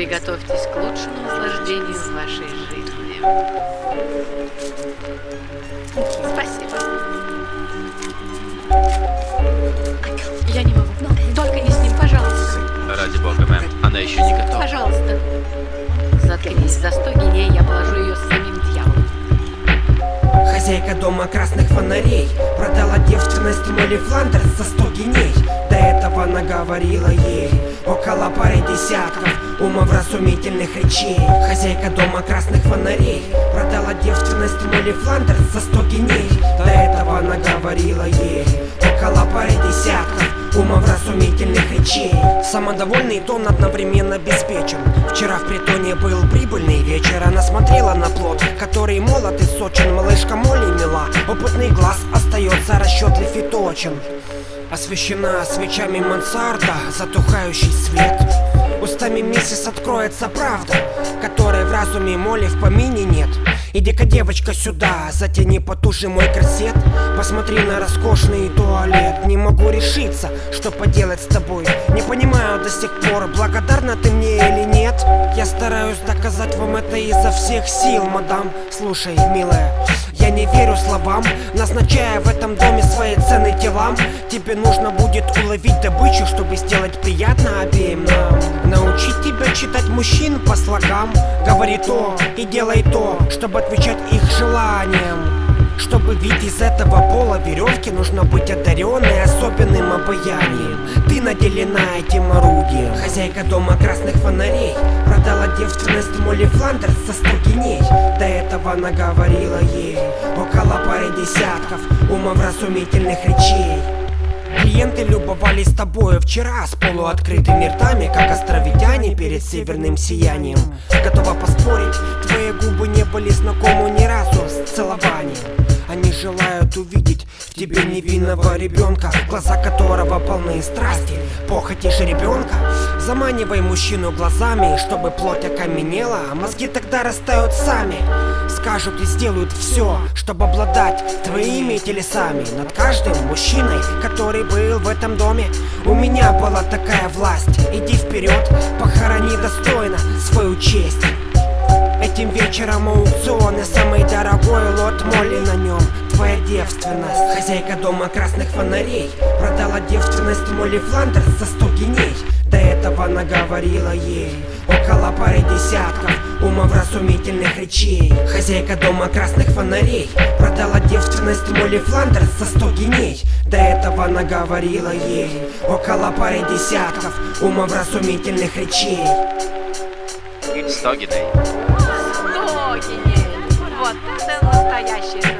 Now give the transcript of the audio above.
Приготовьтесь к лучшему наслаждению в вашей жизни. Спасибо. Я не могу. Только не с ним, пожалуйста. Ради бога, мэм. Она еще не готова. Пожалуйста. Заткнись. За сто гиней я положу ее с самим дьяволом. Хозяйка дома красных фонарей Продала девственность Молли Фландерс за 100 гиней До этого она говорила ей Около пары десятков умовразумительных речей Хозяйка дома красных фонарей Продала девственность Молли Фландерс за 100 гиней До этого она говорила ей Около пары десятков умовразумительных речей Самодовольный тон одновременно обеспечен. Вчера в притоне был прибыльный вечер. Она смотрела на плод, который молод и сочен. Малышка Молли мила, опытный глаз остается расчетлив и точен. Освещена свечами мансарда, затухающий свет. Устами миссис откроется правда, которой в разуме Молли в помине нет Иди-ка, девочка, сюда, затяни потуши мой корсет. Посмотри на роскошный туалет. Не могу решиться, что поделать с тобой. Не понимаю до сих пор, благодарна ты мне или нет. Я стараюсь доказать вам это изо всех сил, мадам. Слушай, милая, я не верю словам Назначая в этом доме свои цены телам Тебе нужно будет уловить добычу, чтобы сделать приятно обеим нам. Научить тебя читать мужчин по слогам. Говори то и делай то, чтобы отвечать их желаниям. Чтобы вид из этого пола веревки нужно быть одаренной особенным обаянием. Ты наделена этим орудием Хозяйка дома красных фонарей Продала девственность Молли Фландерс 100 гиней До этого она говорила ей Около пары десятков умовразумительных речей Клиенты любовались тобою вчера с полуоткрытыми ртами, как островитяне перед северным сиянием. Готова поспорить, твои губы не были знакомы ни разу с целованием. Они желают увидеть в тебе невинного ребенка, глаза которого полны страсти, похоти ребенка. Заманивай мужчину глазами, чтобы плоть окаменела, а мозги тогда растают сами. Скажут и сделают все, чтобы обладать твоими телесами над каждым мужчиной, который был в этом доме. У меня была такая власть. Иди вперед, похорони достойно свою честь. Этим вечером аукцион и самый дорогой лот моли на нем Твоя девственность Хозяйка дома красных фонарей Продала девственность Молли Фландерс за 100 гиней До этого она говорила ей. Около пары десятков умовразумительных речей. Хозяйка дома красных фонарей Продала девственность Молли Фландерс за 100 гиней До этого она говорила ей. Около пары десятков умовразумительных речей. 100 гиней. Сто гиней. Вот это настоящее